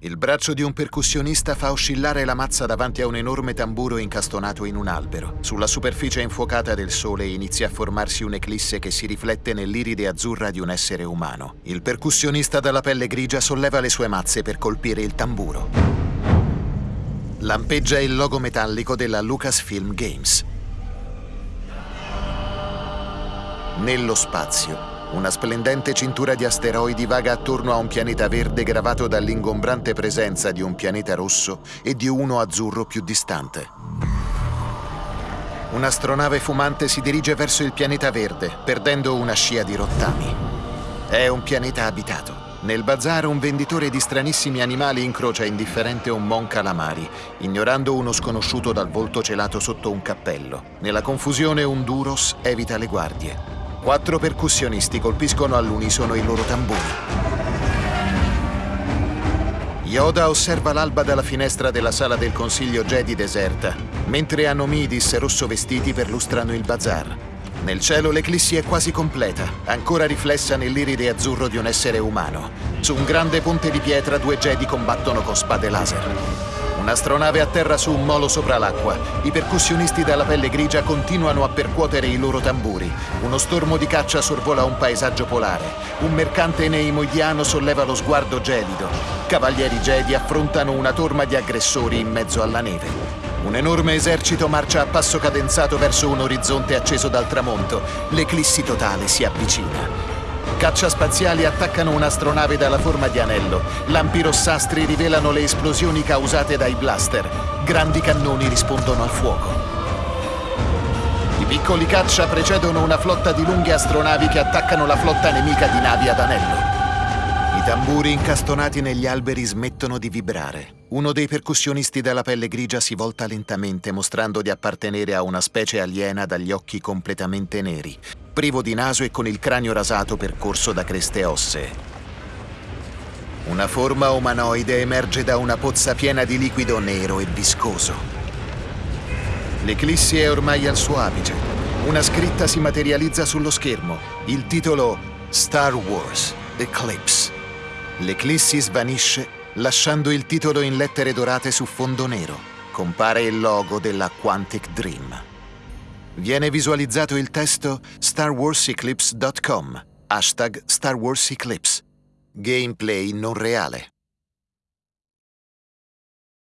Il braccio di un percussionista fa oscillare la mazza davanti a un enorme tamburo incastonato in un albero. Sulla superficie infuocata del sole inizia a formarsi un'eclisse che si riflette nell'iride azzurra di un essere umano. Il percussionista dalla pelle grigia solleva le sue mazze per colpire il tamburo. Lampeggia il logo metallico della Lucasfilm Games. Nello spazio, una splendente cintura di asteroidi vaga attorno a un pianeta verde gravato dall'ingombrante presenza di un pianeta rosso e di uno azzurro più distante. Un'astronave fumante si dirige verso il pianeta verde, perdendo una scia di rottami. È un pianeta abitato. Nel bazar un venditore di stranissimi animali incrocia indifferente un mon calamari, ignorando uno sconosciuto dal volto celato sotto un cappello. Nella confusione un Duros evita le guardie. Quattro percussionisti colpiscono all'unisono i loro tamburi. Yoda osserva l'alba dalla finestra della sala del consiglio Jedi deserta, mentre Anomidis rosso vestiti perlustrano il bazar. Nel cielo l'eclissi è quasi completa, ancora riflessa nell'iride azzurro di un essere umano. Su un grande ponte di pietra due Jedi combattono con spade laser. Un'astronave atterra su un molo sopra l'acqua. I percussionisti dalla pelle grigia continuano a percuotere i loro tamburi. Uno stormo di caccia sorvola un paesaggio polare. Un mercante neimoidiano solleva lo sguardo gelido. Cavalieri Jedi affrontano una torma di aggressori in mezzo alla neve. Un enorme esercito marcia a passo cadenzato verso un orizzonte acceso dal tramonto. L'eclissi totale si avvicina. Caccia spaziali attaccano un'astronave dalla forma di anello. Lampi rossastri rivelano le esplosioni causate dai blaster. Grandi cannoni rispondono al fuoco. I piccoli caccia precedono una flotta di lunghe astronavi che attaccano la flotta nemica di navi ad anello. Tamburi incastonati negli alberi smettono di vibrare. Uno dei percussionisti dalla pelle grigia si volta lentamente, mostrando di appartenere a una specie aliena dagli occhi completamente neri privo di naso e con il cranio rasato percorso da creste ossee. Una forma umanoide emerge da una pozza piena di liquido nero e viscoso. L'eclissi è ormai al suo apice. Una scritta si materializza sullo schermo. Il titolo Star Wars Eclipse. L'eclissi svanisce lasciando il titolo in lettere dorate su fondo nero. Compare il logo della Quantic Dream. Viene visualizzato il testo starwarseclipse.com, hashtag Star Wars Eclipse. Gameplay non reale.